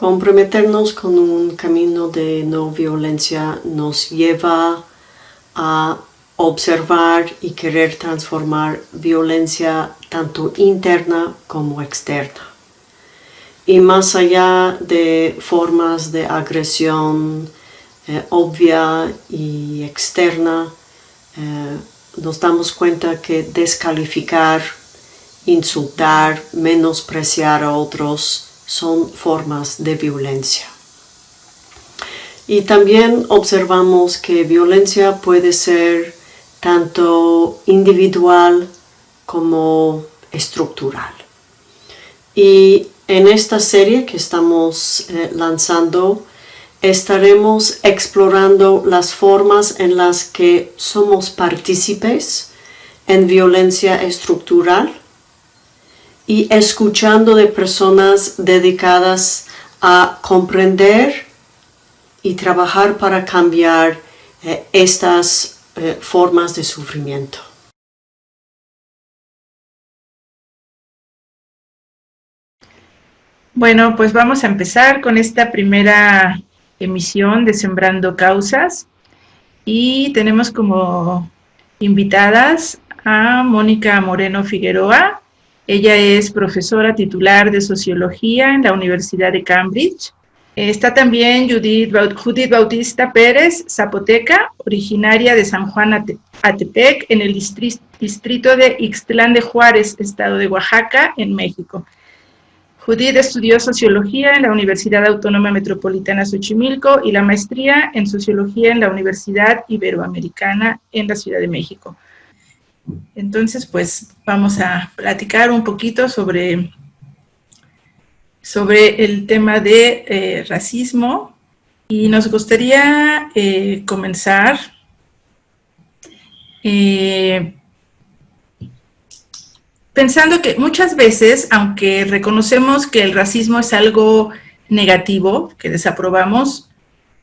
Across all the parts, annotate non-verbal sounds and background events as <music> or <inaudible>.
Comprometernos con un camino de no violencia nos lleva a observar y querer transformar violencia tanto interna como externa. Y más allá de formas de agresión eh, obvia y externa, eh, nos damos cuenta que descalificar, insultar, menospreciar a otros son formas de violencia. Y también observamos que violencia puede ser tanto individual como estructural. Y en esta serie que estamos eh, lanzando, estaremos explorando las formas en las que somos partícipes en violencia estructural y escuchando de personas dedicadas a comprender y trabajar para cambiar eh, estas eh, formas de sufrimiento. Bueno, pues vamos a empezar con esta primera emisión de Sembrando Causas y tenemos como invitadas a Mónica Moreno Figueroa, ella es profesora titular de Sociología en la Universidad de Cambridge. Está también Judith, Bautista Pérez, zapoteca, originaria de San Juan Atepec, en el distrito de Ixtlán de Juárez, estado de Oaxaca, en México. Judith estudió Sociología en la Universidad Autónoma Metropolitana Xochimilco y la maestría en Sociología en la Universidad Iberoamericana en la Ciudad de México. Entonces, pues vamos a platicar un poquito sobre, sobre el tema de eh, racismo. Y nos gustaría eh, comenzar eh, pensando que muchas veces, aunque reconocemos que el racismo es algo negativo, que desaprobamos,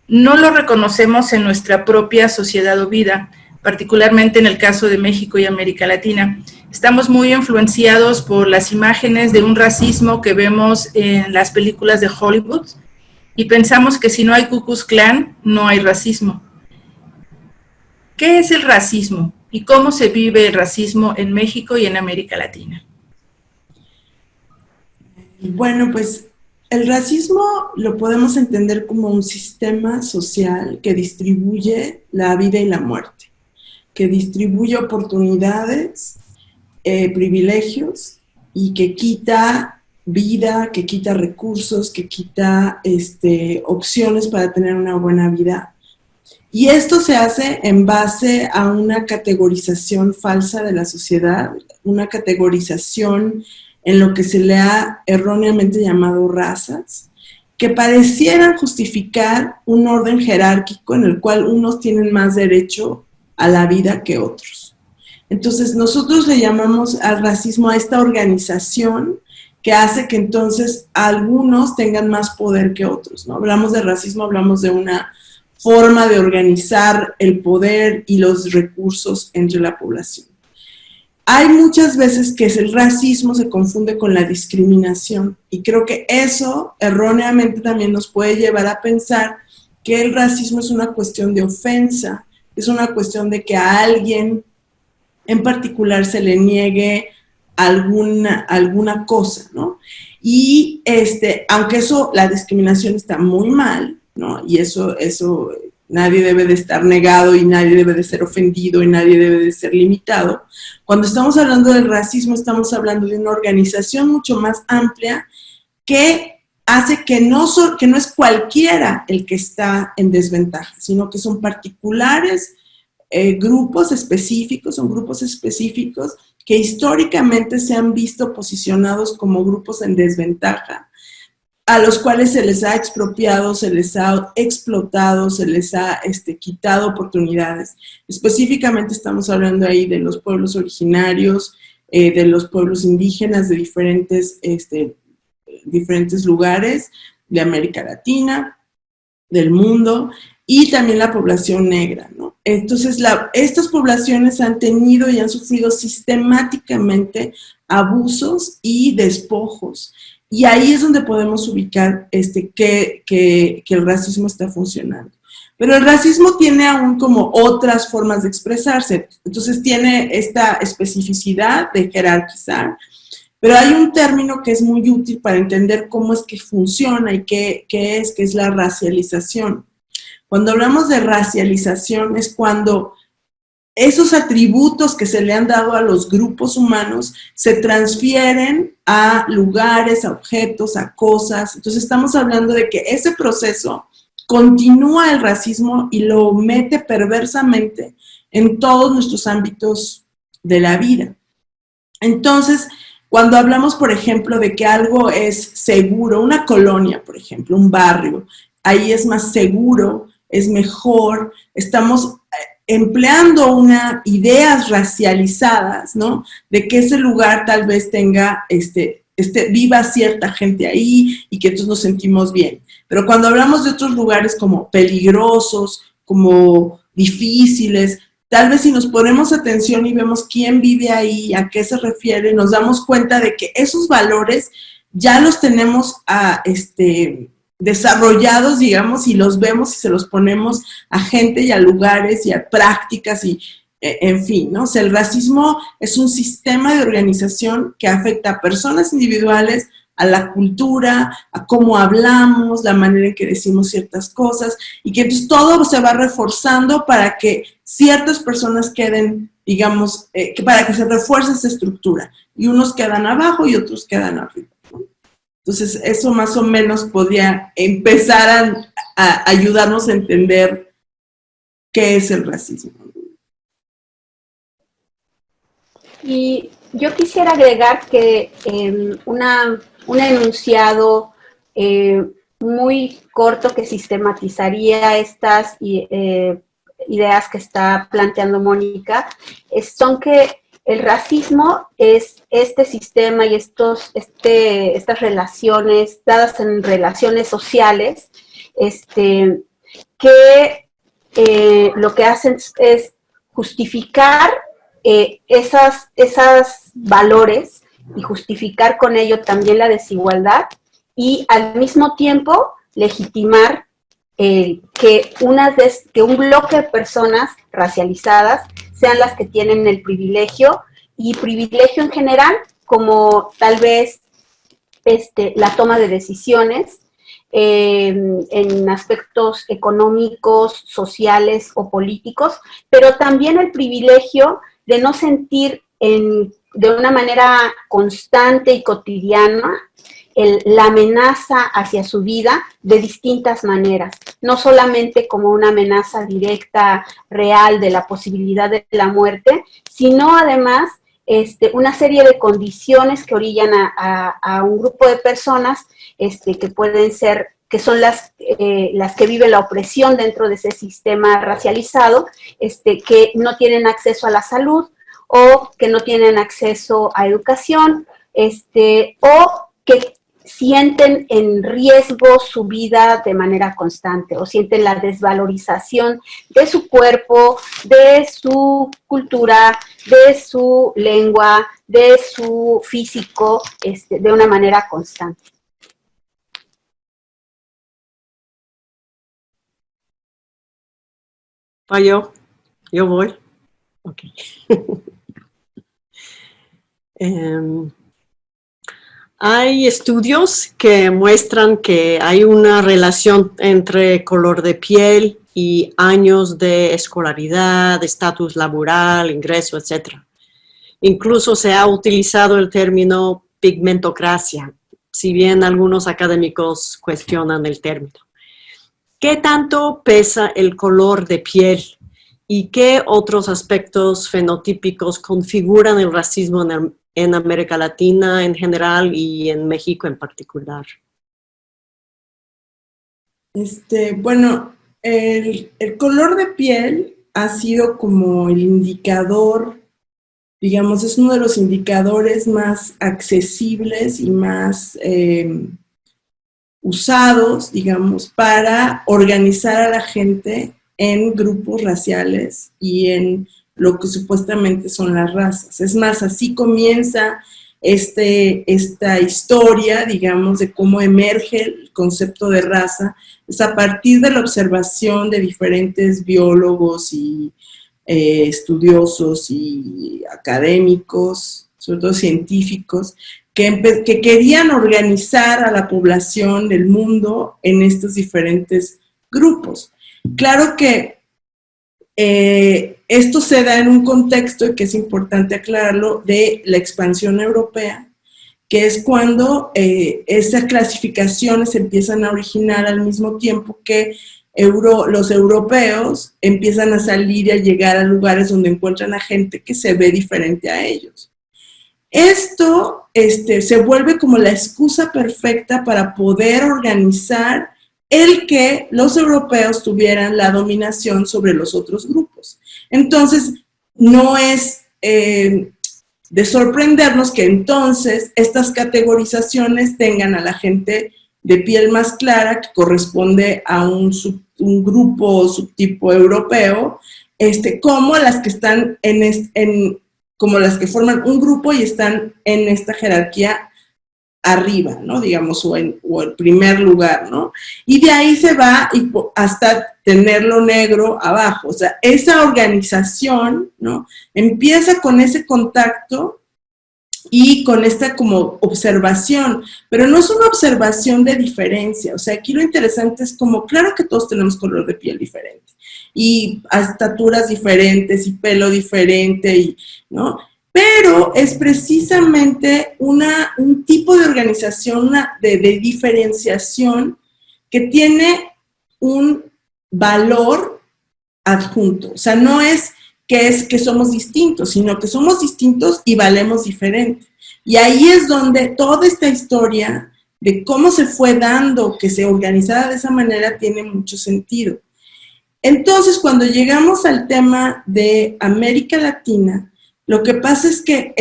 no lo reconocemos en nuestra propia sociedad o vida particularmente en el caso de México y América Latina. Estamos muy influenciados por las imágenes de un racismo que vemos en las películas de Hollywood y pensamos que si no hay Ku Klux Klan, no hay racismo. ¿Qué es el racismo y cómo se vive el racismo en México y en América Latina? Bueno, pues el racismo lo podemos entender como un sistema social que distribuye la vida y la muerte que distribuye oportunidades, eh, privilegios y que quita vida, que quita recursos, que quita este, opciones para tener una buena vida. Y esto se hace en base a una categorización falsa de la sociedad, una categorización en lo que se le ha erróneamente llamado razas, que parecieran justificar un orden jerárquico en el cual unos tienen más derecho a la vida que otros. Entonces, nosotros le llamamos al racismo a esta organización que hace que entonces algunos tengan más poder que otros. ¿no? Hablamos de racismo, hablamos de una forma de organizar el poder y los recursos entre la población. Hay muchas veces que el racismo se confunde con la discriminación y creo que eso erróneamente también nos puede llevar a pensar que el racismo es una cuestión de ofensa es una cuestión de que a alguien en particular se le niegue alguna, alguna cosa, ¿no? Y este, aunque eso, la discriminación está muy mal, ¿no? Y eso, eso nadie debe de estar negado y nadie debe de ser ofendido y nadie debe de ser limitado. Cuando estamos hablando del racismo, estamos hablando de una organización mucho más amplia que hace que no, que no es cualquiera el que está en desventaja, sino que son particulares eh, grupos específicos, son grupos específicos que históricamente se han visto posicionados como grupos en desventaja, a los cuales se les ha expropiado, se les ha explotado, se les ha este, quitado oportunidades. Específicamente estamos hablando ahí de los pueblos originarios, eh, de los pueblos indígenas de diferentes este, diferentes lugares de América Latina, del mundo, y también la población negra. Entonces, estas poblaciones han tenido y han sufrido sistemáticamente abusos y despojos Y ahí es donde podemos ubicar este, que, que, que el racismo está funcionando. Pero el racismo tiene aún como otras formas de expresarse. Entonces tiene esta especificidad de jerarquizar, pero hay un término que es muy útil para entender cómo es que funciona y qué, qué es, que es la racialización. Cuando hablamos de racialización es cuando esos atributos que se le han dado a los grupos humanos se transfieren a lugares, a objetos, a cosas. Entonces estamos hablando de que ese proceso continúa el racismo y lo mete perversamente en todos nuestros ámbitos de la vida. Entonces, cuando hablamos, por ejemplo, de que algo es seguro, una colonia, por ejemplo, un barrio, ahí es más seguro, es mejor, estamos eh, empleando una, ideas racializadas, ¿no? De que ese lugar tal vez tenga, este, este, viva cierta gente ahí y que todos nos sentimos bien. Pero cuando hablamos de otros lugares como peligrosos, como difíciles, tal vez si nos ponemos atención y vemos quién vive ahí, a qué se refiere, nos damos cuenta de que esos valores ya los tenemos a, este, desarrollados, digamos, y los vemos y se los ponemos a gente y a lugares y a prácticas y, e, en fin, ¿no? O sea, el racismo es un sistema de organización que afecta a personas individuales, a la cultura, a cómo hablamos, la manera en que decimos ciertas cosas, y que entonces todo se va reforzando para que ciertas personas queden, digamos, eh, para que se refuerce esa estructura, y unos quedan abajo y otros quedan arriba. Entonces, eso más o menos podría empezar a, ayudarnos a entender qué es el racismo. Y yo quisiera agregar que em, una, un enunciado eh, muy corto que sistematizaría estas eh, ideas que está planteando Mónica, son que el racismo es este sistema y estos, este, estas relaciones, dadas en relaciones sociales, este, que eh, lo que hacen es justificar eh, esas, esas valores y justificar con ello también la desigualdad y al mismo tiempo legitimar eh, que, que un bloque de personas racializadas sean las que tienen el privilegio, y privilegio en general, como tal vez este, la toma de decisiones eh, en aspectos económicos, sociales o políticos, pero también el privilegio de no sentir en, de una manera constante y cotidiana la amenaza hacia su vida de distintas maneras, no solamente como una amenaza directa, real de la posibilidad de la muerte, sino además este, una serie de condiciones que orillan a, un grupo de personas este, que pueden ser que son las, eh, las que viven la opresión dentro de ese sistema racializado, este, que no tienen acceso a la salud o que no tienen acceso a educación, este, o que sienten en riesgo su vida de manera constante o sienten la desvalorización de su cuerpo, de su cultura, de su lengua, de su físico, este, de una manera constante. ¿Va yo? Yo voy. Ok. <laughs> Em, hay estudios que muestran que hay una relación entre color de piel y años de escolaridad, estatus laboral, ingreso, etc. Incluso se ha utilizado el término pigmentocracia, si bien algunos académicos cuestionan el término. ¿Qué tanto pesa el color de piel y qué otros aspectos fenotípicos configuran el racismo en el, en América Latina en general y en México en particular? Este, bueno, el, color de piel ha sido como el indicador, digamos, es uno de los indicadores más accesibles y más em, usados, digamos, para organizar a la gente en grupos raciales y en lo que supuestamente son las razas. Es más, así comienza este, esta historia, digamos, de cómo emerge el concepto de raza, es a partir de la observación de diferentes biólogos y eh, estudiosos y académicos, sobre todo científicos, que, que, querían organizar a la población del mundo en estos diferentes grupos. Claro que eh, esto se da en un contexto, y que es importante aclararlo, de la expansión europea, que es cuando eh, esas clasificaciones empiezan a originar al mismo tiempo que los europeos empiezan a salir y a llegar a lugares donde encuentran a gente que se ve diferente a ellos. Esto este, se vuelve como la excusa perfecta para poder organizar el que los europeos tuvieran la dominación sobre los otros grupos. Entonces, no es eh, de sorprendernos que entonces estas categorizaciones tengan a la gente de piel más clara, que corresponde a un, grupo o subtipo europeo, este, como las que están en, como las que forman un grupo y están en esta jerarquía arriba, ¿no? Digamos, o en, el primer lugar, ¿no? Y de ahí se va hasta tenerlo negro abajo. O sea, esa organización, ¿no? Empieza con ese contacto y con esta como observación, pero no es una observación de diferencia. O sea, aquí lo interesante es como, claro que todos tenemos color de piel diferente y estaturas diferentes y pelo diferente, y, ¿no? Pero es precisamente una, un tipo de organización de, diferenciación que tiene un valor adjunto. O sea, no es que es que somos distintos, sino que somos distintos y valemos diferente. Y ahí es donde toda esta historia de cómo se fue dando que se organizara de esa manera tiene mucho sentido. Entonces, cuando llegamos al tema de América Latina, lo que pasa es que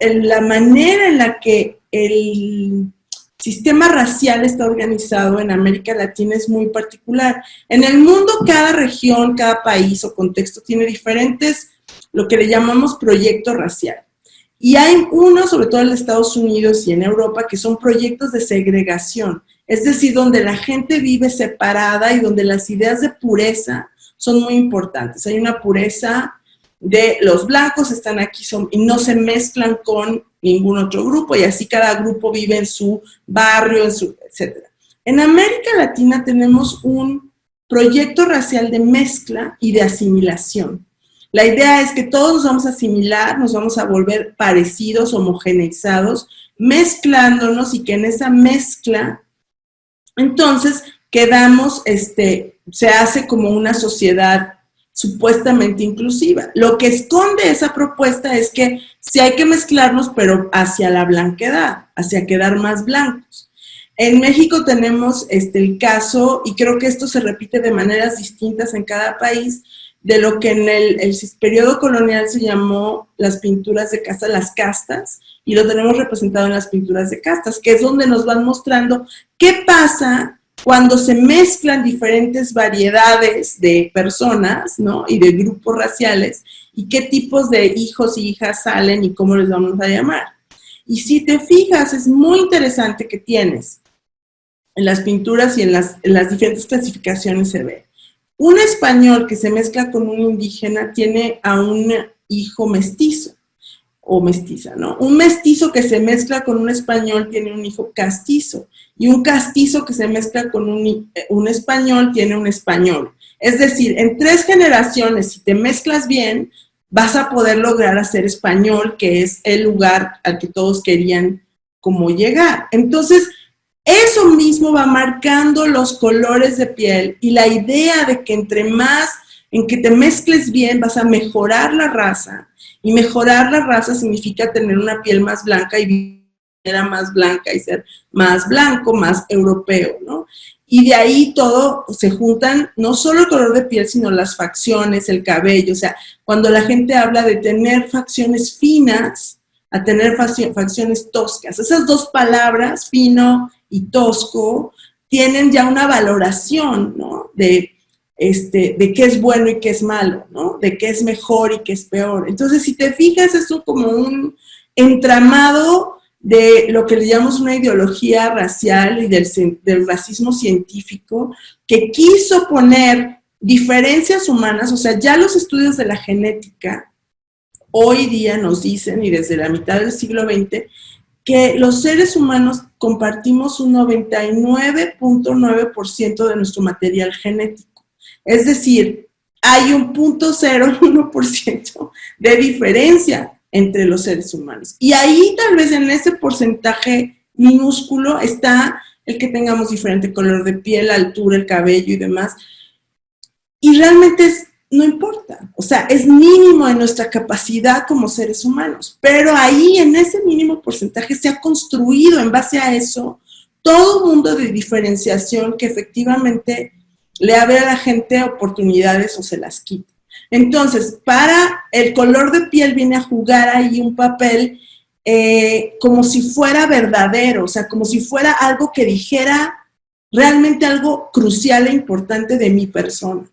la manera en la que el sistema racial está organizado en América Latina es muy particular. En el mundo, cada región, cada país o contexto tiene diferentes, lo que le llamamos proyecto racial. Y hay uno, sobre todo en Estados Unidos y en Europa, que son proyectos de segregación, es decir, donde la gente vive separada y donde las ideas de pureza son muy importantes. Hay una pureza de los blancos están aquí son, y no se mezclan con ningún otro grupo y así cada grupo vive en su barrio, en su, etc. En América Latina tenemos un proyecto racial de mezcla y de asimilación. La idea es que todos nos vamos a asimilar, nos vamos a volver parecidos, homogeneizados, mezclándonos y que en esa mezcla, entonces, quedamos, este, se hace como una sociedad supuestamente inclusiva. Lo que esconde esa propuesta es que sí hay que mezclarnos, pero hacia la blanquedad, hacia quedar más blancos. En México tenemos este, el caso, y creo que esto se repite de maneras distintas en cada país, de lo que en el, el periodo colonial se llamó las pinturas de casta, las castas, y lo tenemos representado en las pinturas de castas, que es donde nos van mostrando qué pasa cuando se mezclan diferentes variedades de personas, ¿no? Y de grupos raciales, y qué tipos de hijos y hijas salen y cómo les vamos a llamar. Y si te fijas, es muy interesante que tienes en las pinturas y en las, en las diferentes clasificaciones se ve. Un español que se mezcla con un indígena tiene a un hijo mestizo o mestiza, ¿no? Un mestizo que se mezcla con un español tiene un hijo castizo y un castizo que se mezcla con un, un, español tiene un español. Es decir, en tres generaciones, si te mezclas bien, vas a poder lograr hacer español, que es el lugar al que todos querían como llegar. Entonces, eso mismo va marcando los colores de piel y la idea de que entre más en que te mezcles bien vas a mejorar la raza y mejorar la raza significa tener una piel más blanca y era más blanca y ser más blanco, más europeo, ¿no? Y de ahí todo se juntan, no solo el color de piel, sino las facciones, el cabello, o sea, cuando la gente habla de tener facciones finas, a tener facciones toscas. Esas dos palabras, fino y tosco, tienen ya una valoración, ¿no? De este, de qué es bueno y qué es malo, ¿no? De qué es mejor y qué es peor. Entonces, si te fijas, eso como un entramado de lo que le llamamos una ideología racial y del racismo científico que quiso poner diferencias humanas, o sea, ya los estudios de la genética hoy día nos dicen, y desde la mitad del siglo XX, que los seres humanos compartimos un 99.9% de nuestro material genético. Es decir, hay un 0.01% de diferencia entre los seres humanos. Y ahí tal vez en ese porcentaje minúsculo está el que tengamos diferente color de piel, altura, el cabello y demás. Y realmente no importa. O sea, es mínimo en nuestra capacidad como seres humanos. Pero ahí, en ese mínimo porcentaje, se ha construido en base a eso todo un mundo de diferenciación que efectivamente le abre a la gente oportunidades o se las quita. Entonces, para el color de piel viene a jugar ahí un papel eh, como si fuera verdadero, o sea, como si fuera algo que dijera realmente algo crucial e importante de mi persona.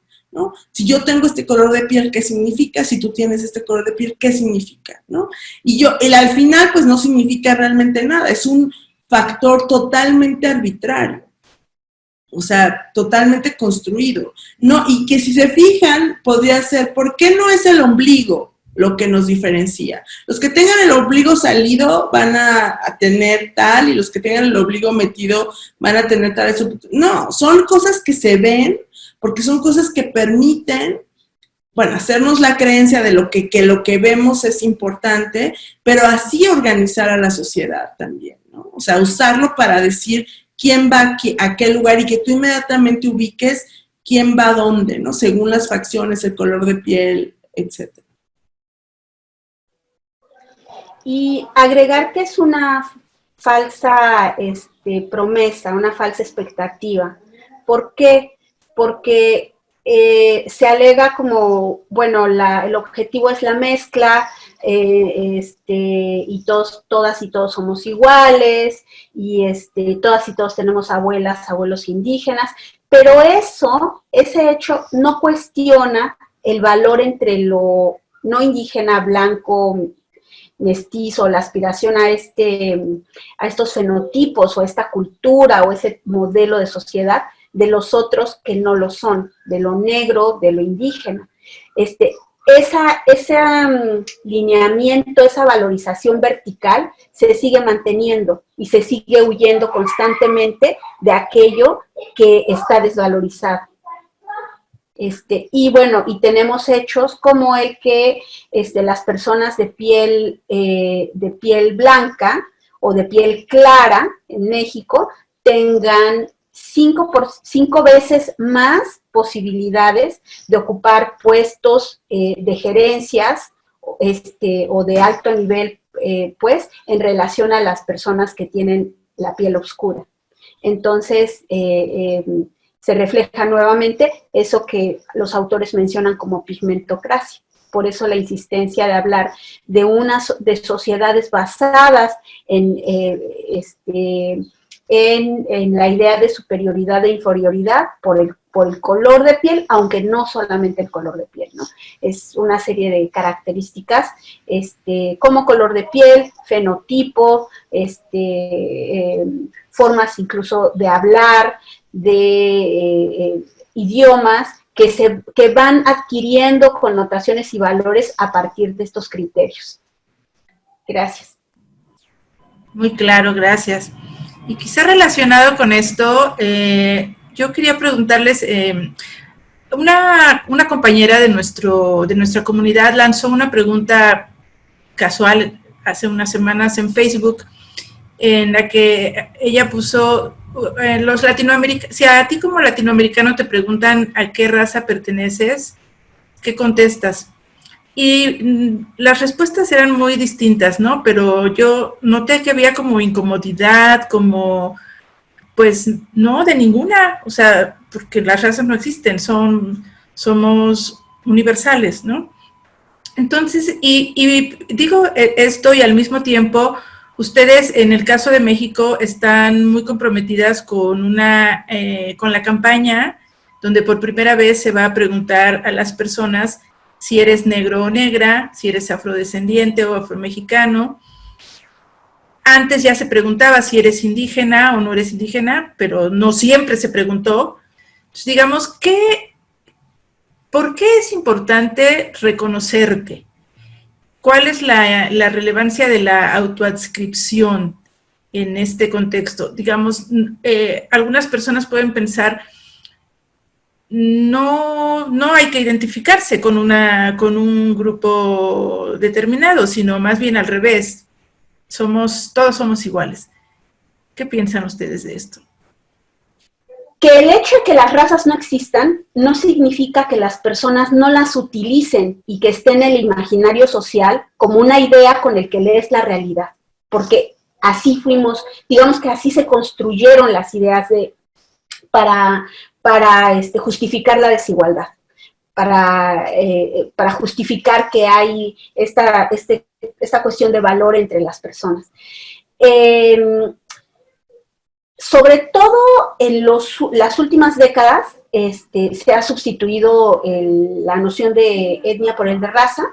Si yo tengo este color de piel, ¿qué significa? Si tú tienes este color de piel, ¿qué significa? ¿no? Y yo, el al final, pues no significa realmente nada, es un factor totalmente arbitrario, o sea, totalmente construido, ¿no? Y que si se fijan, podría ser, ¿por qué no es el ombligo lo que nos diferencia? Los que tengan el ombligo salido van a, tener tal, y los que tengan el ombligo metido van a tener tal. No, son cosas que se ven, porque son cosas que permiten, bueno, hacernos la creencia de lo que, lo que vemos es importante, pero así organizar a la sociedad también, ¿no? O sea, usarlo para decir quién va a qué lugar y que tú inmediatamente ubiques quién va a dónde, ¿no? Según las facciones, el color de piel, etc. Y agregar que es una falsa este, promesa, una falsa expectativa. ¿Por qué? porque eh, se alega como, bueno, el objetivo es la mezcla, eh, este, y todos, todas y todos somos iguales, y este, todas y todos tenemos abuelas, abuelos indígenas, pero eso, ese hecho no cuestiona el valor entre lo no indígena, blanco, mestizo, la aspiración a, este, a estos fenotipos o esta cultura o ese modelo de sociedad, de los otros que no lo son, de lo negro, de lo indígena. Este, esa, ese mm, lineamiento, esa valorización vertical se sigue manteniendo y se sigue huyendo constantemente de aquello que está desvalorizado. Este, y bueno, y tenemos hechos como el que este, las personas de piel, eh, de piel blanca o de piel clara en México tengan cinco, por, cinco veces más posibilidades de ocupar puestos eh, de gerencias este, o de alto nivel, eh, pues, en relación a las personas que tienen la piel oscura. Entonces, eh, se refleja nuevamente eso que los autores mencionan como pigmentocracia. Por eso la insistencia de hablar de unas de sociedades basadas en este, en, la idea de superioridad e inferioridad por el, por el color de piel, aunque no solamente el color de piel, ¿no? Es una serie de características, este, como color de piel, fenotipo, este, eh, formas incluso de hablar, de eh, eh, idiomas, que, se, que van adquiriendo connotaciones y valores a partir de estos criterios. Gracias. Muy claro, gracias. Y quizá relacionado con esto, eh, yo quería preguntarles, eh, una, compañera de, nuestro, de nuestra comunidad lanzó una pregunta casual hace unas semanas en Facebook, en la que ella puso, eh, los latinoamericanos, si a ti como latinoamericano te preguntan a qué raza perteneces, ¿qué contestas? Y mm, las respuestas eran muy distintas, ¿no? Pero yo noté que había como incomodidad, como, pues, no, de ninguna, o sea, porque las razas no existen, son, somos universales, ¿no? Entonces, y, digo e, esto y al mismo tiempo, ustedes en el caso de México están muy comprometidas con una, eh, con la campaña donde por primera vez se va a preguntar a las personas si eres negro o negra, si eres afrodescendiente o afromexicano, antes ya se preguntaba si eres indígena o no eres indígena, pero no siempre se preguntó. Entonces, digamos, ¿qué, ¿por qué es importante reconocerte? ¿Cuál es la, relevancia de la autoadscripción en este contexto? Digamos, eh, algunas personas pueden pensar, no, no hay que identificarse con, una, con un grupo determinado, sino más bien al revés, somos, todos somos iguales. ¿Qué piensan ustedes de esto? Que el hecho de que las razas no existan no significa que las personas no las utilicen y que estén en el imaginario social como una idea con el que lees la realidad. Porque así fuimos, digamos que así se construyeron las ideas de, para, para este, justificar la desigualdad, para, eh, para justificar que hay esta, este esta cuestión de valor entre las personas. Em, sobre todo en las últimas décadas este, se ha sustituido la noción de etnia por el de raza,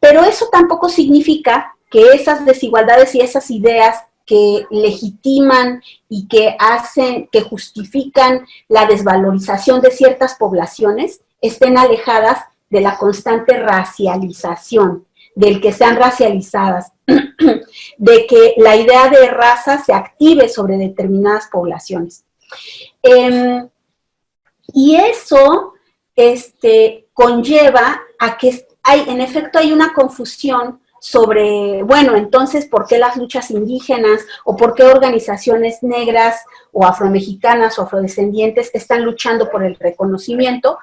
pero eso tampoco significa que esas desigualdades y esas ideas que legitiman y que hacen, que justifican la desvalorización de ciertas poblaciones estén alejadas de la constante racialización del que sean racializadas, <clears throat> de que la idea de raza se active sobre determinadas poblaciones. Em, y eso este, conlleva a que hay, en efecto hay una confusión sobre, bueno, entonces, ¿por qué las luchas indígenas o por qué organizaciones negras o afromexicanas o afrodescendientes están luchando por el reconocimiento?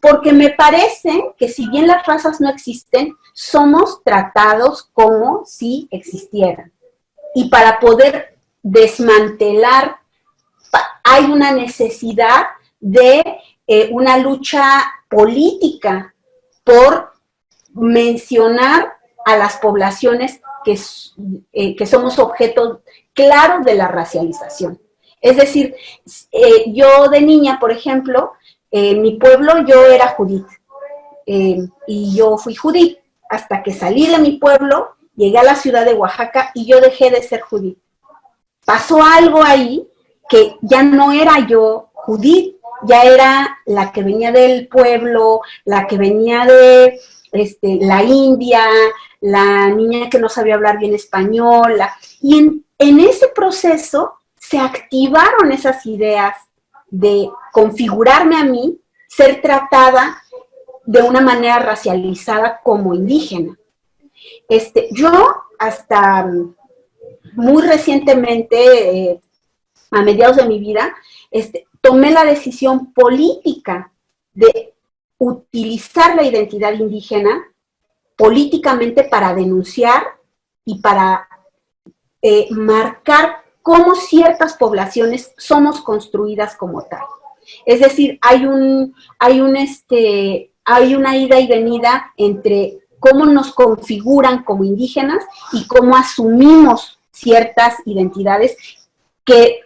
Porque me parece que si bien las razas no existen, somos tratados como si existieran. Y para poder desmantelar, hay una necesidad de eh, una lucha política por mencionar a las poblaciones que, eh, que somos objeto claro de la racialización. Es decir, eh, yo de niña, por ejemplo, en mi pueblo yo era Judith, y yo fui Judith, hasta que salí de mi pueblo, llegué a la ciudad de Oaxaca y yo dejé de ser Judith. Pasó algo ahí que ya no era yo Judith, ya era la que venía del pueblo, la que venía de este, la India, la niña que no sabía hablar bien español, y en, en ese proceso se activaron esas ideas de configurarme a mí, ser tratada de una manera racializada como indígena. Este, yo hasta muy recientemente, eh, a mediados de mi vida, este, tomé la decisión política de utilizar la identidad indígena políticamente para denunciar y para eh, marcar cómo ciertas poblaciones somos construidas como tal. Es decir, hay un, hay un, este, hay una ida y venida entre cómo nos configuran como indígenas y cómo asumimos ciertas identidades que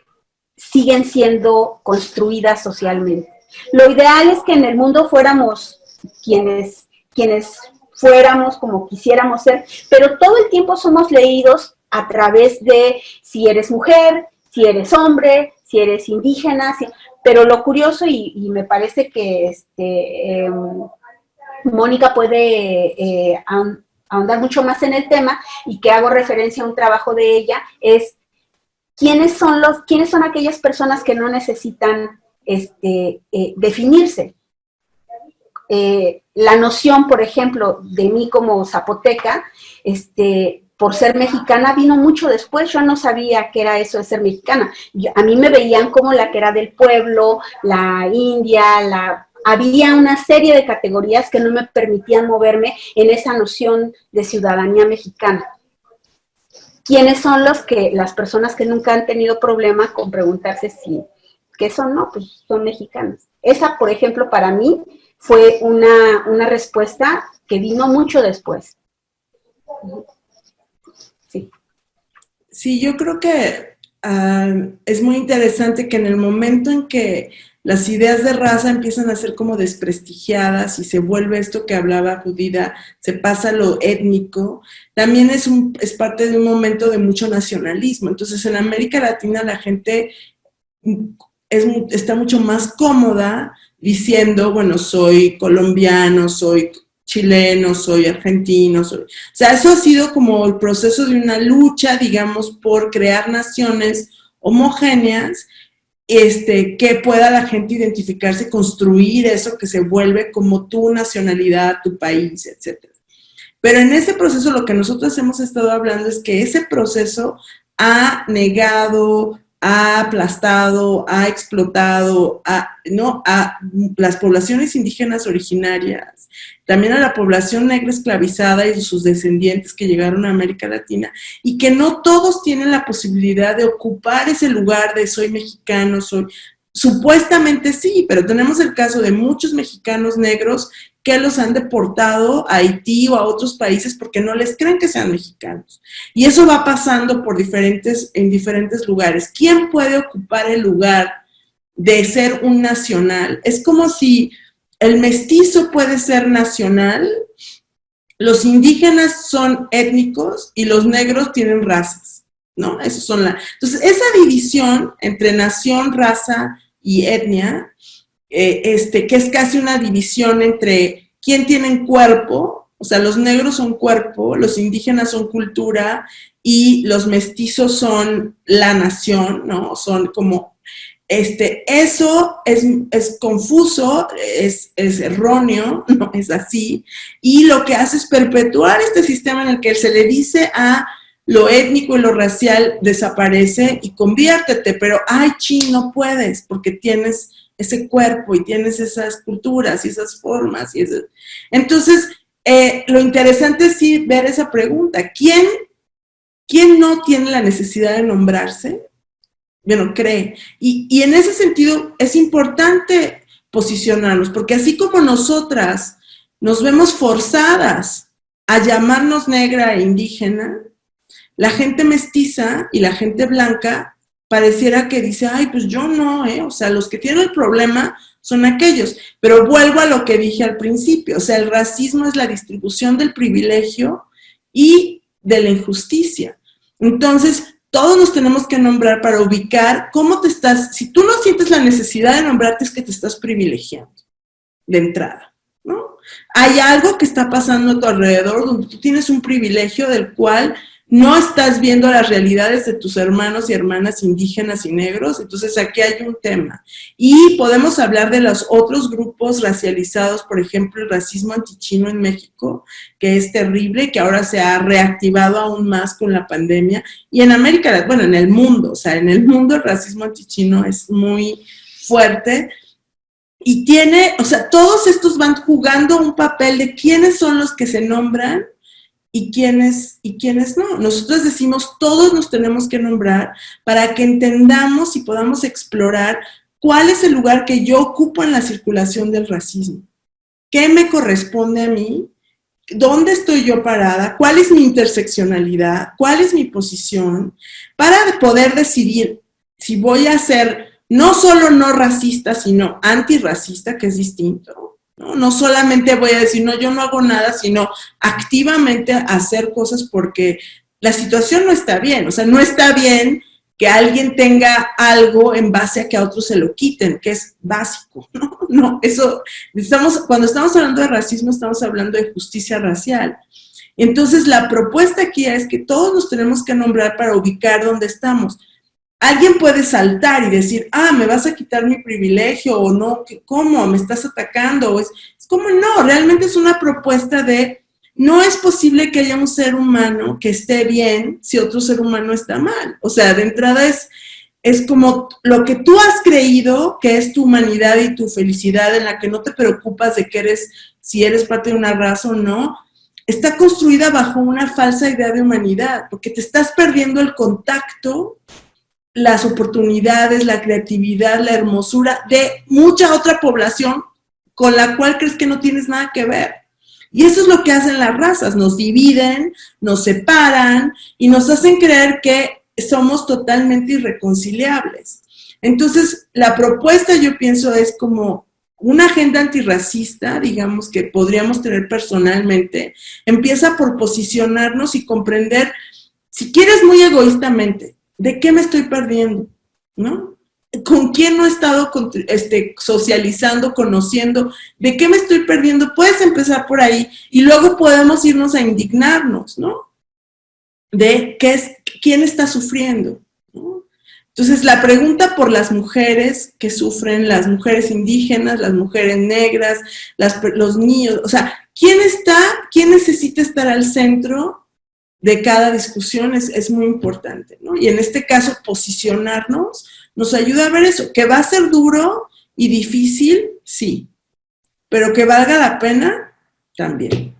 siguen siendo construidas socialmente. Lo ideal es que en el mundo fuéramos quienes, quienes fuéramos como quisiéramos ser, pero todo el tiempo somos leídos a través de si eres mujer, si eres hombre, si eres indígena, si, pero lo curioso, y, me parece que este, em, Mónica puede eh, ahondar mucho más en el tema, y que hago referencia a un trabajo de ella, es quiénes son, los, quiénes son aquellas personas que no necesitan este, eh, definirse. Eh, la noción, por ejemplo, de mí como zapoteca, este, por ser mexicana vino mucho después, yo no sabía qué era eso de ser mexicana. a mí me veían como la que era del pueblo, la india, la... Había una serie de categorías que no me permitían moverme en esa noción de ciudadanía mexicana. ¿Quiénes son los que, las personas que nunca han tenido problema con preguntarse si, ¿qué son? No, pues son mexicanas. Esa, por ejemplo, para mí fue una, una respuesta que vino mucho después. Sí, yo creo que ah, es muy interesante que en el momento en que las ideas de raza empiezan a ser como desprestigiadas y se vuelve esto que hablaba Judida, se pasa lo étnico, también es, un, es parte de un momento de mucho nacionalismo. Entonces en América Latina la gente es, está mucho más cómoda diciendo, bueno, soy colombiano, soy chileno, soy argentino, soy... O sea, eso ha sido como el proceso de una lucha, digamos, por crear naciones homogéneas este, que pueda la gente identificarse, construir eso que se vuelve como tu nacionalidad, tu país, etc. Pero en ese proceso lo que nosotros hemos estado hablando es que ese proceso ha negado, ha aplastado, ha explotado a, ¿no? a las poblaciones indígenas originarias, también a la población negra esclavizada y sus descendientes que llegaron a América Latina, y que no todos tienen la posibilidad de ocupar ese lugar de soy mexicano, soy... Supuestamente sí, pero tenemos el caso de muchos mexicanos negros que los han deportado a Haití o a otros países porque no les creen que sean mexicanos. Y eso va pasando por diferentes, en diferentes lugares. ¿Quién puede ocupar el lugar de ser un nacional? Es como si el mestizo puede ser nacional, los indígenas son étnicos y los negros tienen razas, ¿no? Esos son la... Entonces, esa división entre nación, raza y etnia eh, este, que es casi una división entre quién tiene cuerpo, o sea, los negros son cuerpo, los indígenas son cultura y los mestizos son la nación, ¿no? Son como, este, eso es, es confuso, es, es, erróneo, <laughs> no es así, y lo que hace es perpetuar este sistema en el que se le dice a lo étnico y lo racial desaparece y conviértete, pero ay, chi, no puedes porque tienes ese cuerpo y tienes esas culturas y esas formas. Y Entonces, eh, lo interesante es sí ver esa pregunta. ¿Quién, ¿Quién no tiene la necesidad de nombrarse? Bueno, cree. Y, y en ese sentido es importante posicionarnos, porque así como nosotras nos vemos forzadas a llamarnos negra e indígena, la gente mestiza y la gente blanca pareciera que dice, ay, pues yo no, ¿eh? O sea, los que tienen el problema son aquellos. Pero vuelvo a lo que dije al principio, o sea, el racismo es la distribución del privilegio y de la injusticia. Entonces, todos nos tenemos que nombrar para ubicar cómo te estás, si tú no sientes la necesidad de nombrarte es que te estás privilegiando de entrada, ¿no? Hay algo que está pasando a tu alrededor donde tú tienes un privilegio del cual no estás viendo las realidades de tus hermanos y hermanas indígenas y negros, entonces aquí hay un tema. Y podemos hablar de los otros grupos racializados, por ejemplo, el racismo antichino en México, que es terrible, que ahora se ha reactivado aún más con la pandemia, y en América, bueno, en el mundo, o sea, en el mundo el racismo antichino es muy fuerte, y tiene, o sea, todos estos van jugando un papel de quiénes son los que se nombran y quiénes, y quiénes no. Nosotros decimos, todos nos tenemos que nombrar para que entendamos y podamos explorar cuál es el lugar que yo ocupo en la circulación del racismo. ¿Qué me corresponde a mí? ¿Dónde estoy yo parada? ¿Cuál es mi interseccionalidad? ¿Cuál es mi posición? Para poder decidir si voy a ser no solo no racista, sino antirracista, que es distinto, ¿no? solamente voy a decir, no, yo no hago nada, sino activamente hacer cosas porque la situación no está bien. O sea, no está bien que alguien tenga algo en base a que a otros se lo quiten, que es básico, <laughs> ¿no? No, eso, estamos, cuando estamos hablando de racismo, estamos hablando de justicia racial. Entonces, la propuesta aquí es que todos nos tenemos que nombrar para ubicar dónde estamos. Alguien puede saltar y decir, ah, me vas a quitar mi privilegio, o no, ¿cómo? ¿Me estás atacando? es, es como, no, realmente es una propuesta de, no es posible que haya un ser humano que esté bien si otro ser humano está mal. O sea, de entrada es, es como lo que tú has creído que es tu humanidad y tu felicidad en la que no te preocupas de que eres, si eres parte de una raza o no, está construida bajo una falsa idea de humanidad, porque te estás perdiendo el contacto las oportunidades, la creatividad, la hermosura de mucha otra población con la cual crees que no tienes nada que ver. Y eso es lo que hacen las razas, nos dividen, nos separan y nos hacen creer que somos totalmente irreconciliables. Entonces, la propuesta yo pienso es como una agenda antirracista, digamos, que podríamos tener personalmente, empieza por posicionarnos y comprender, si quieres muy egoístamente, ¿de qué me estoy perdiendo? ¿No? ¿Con quién no he estado este, socializando, conociendo? ¿De qué me estoy perdiendo? Puedes empezar por ahí y luego podemos irnos a indignarnos, ¿no? De qué es, quién está sufriendo. Entonces, la pregunta por las mujeres que sufren, las mujeres indígenas, las mujeres negras, los niños, o sea, ¿quién está, quién necesita estar al centro de cada discusión? Es, es muy importante, ¿no? Y en este caso, posicionarnos nos ayuda a ver eso, que va a ser duro y difícil, sí, pero que valga la pena, también.